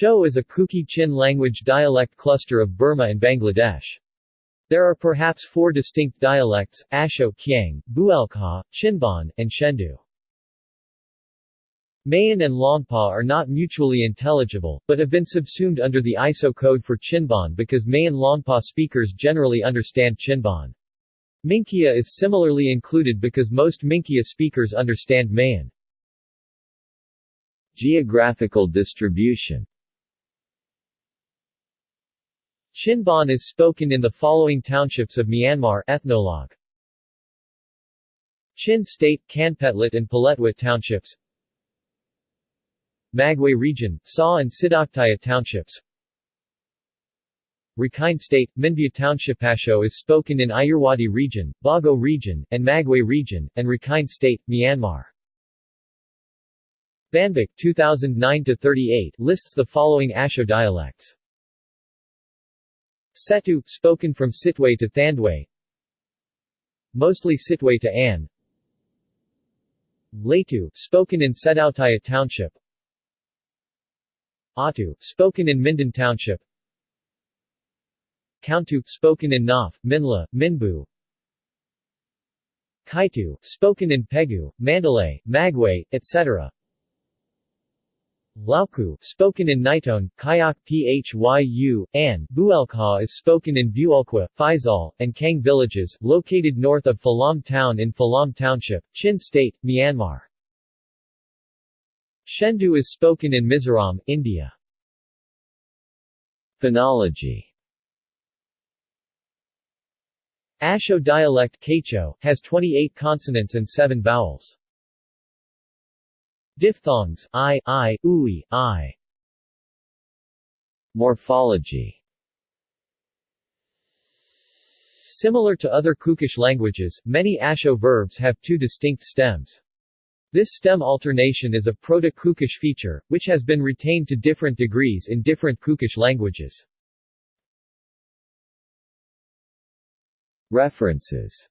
Sho is a Kuki-Chin language dialect cluster of Burma and Bangladesh. There are perhaps four distinct dialects, Asho Kiang, Bualkhaw, Chinbon, and Shendu. Mayan and Longpa are not mutually intelligible, but have been subsumed under the ISO code for Chinbon because Mayan Longpa speakers generally understand Chinbon. Minkia is similarly included because most Minkia speakers understand Mayan. Geographical distribution Chinbon is spoken in the following townships of Myanmar ethnologue. Chin State, Kanpetlet and Paletwa townships Magway Region, Sa and Sidoktaya townships Rakhine State, Minbya Township Asho is spoken in Irrawaddy Region, Bago Region, and Magway Region, and Rakhine State, Myanmar. Banbak 2009-38 lists the following Asho dialects. Setu, spoken from Sittwe to Thandwe Mostly Sittwe to An Latu, spoken in Sidoktaya Township. Atu, spoken in Minden Township. Kauntu, spoken in Naf, Minhla, Minbu. Kaitu, spoken in Pegu, Mandalay, Magway, etc. Lauku, spoken in Nitone, Kyaukphyu, and Bualkhaw is spoken in Buolkwa, Faisal, and Kang villages, located north of Falam town in Falam Township, Chin State, Myanmar. Shendu is spoken in Mizoram, India. Phonology Asho dialect Kaicho, has 28 consonants and 7 vowels. Diphthongs I, I, ui, I. Morphology Similar to other Kukish languages, many Asho verbs have two distinct stems. This stem alternation is a Proto-Kukish feature, which has been retained to different degrees in different Kukish languages. References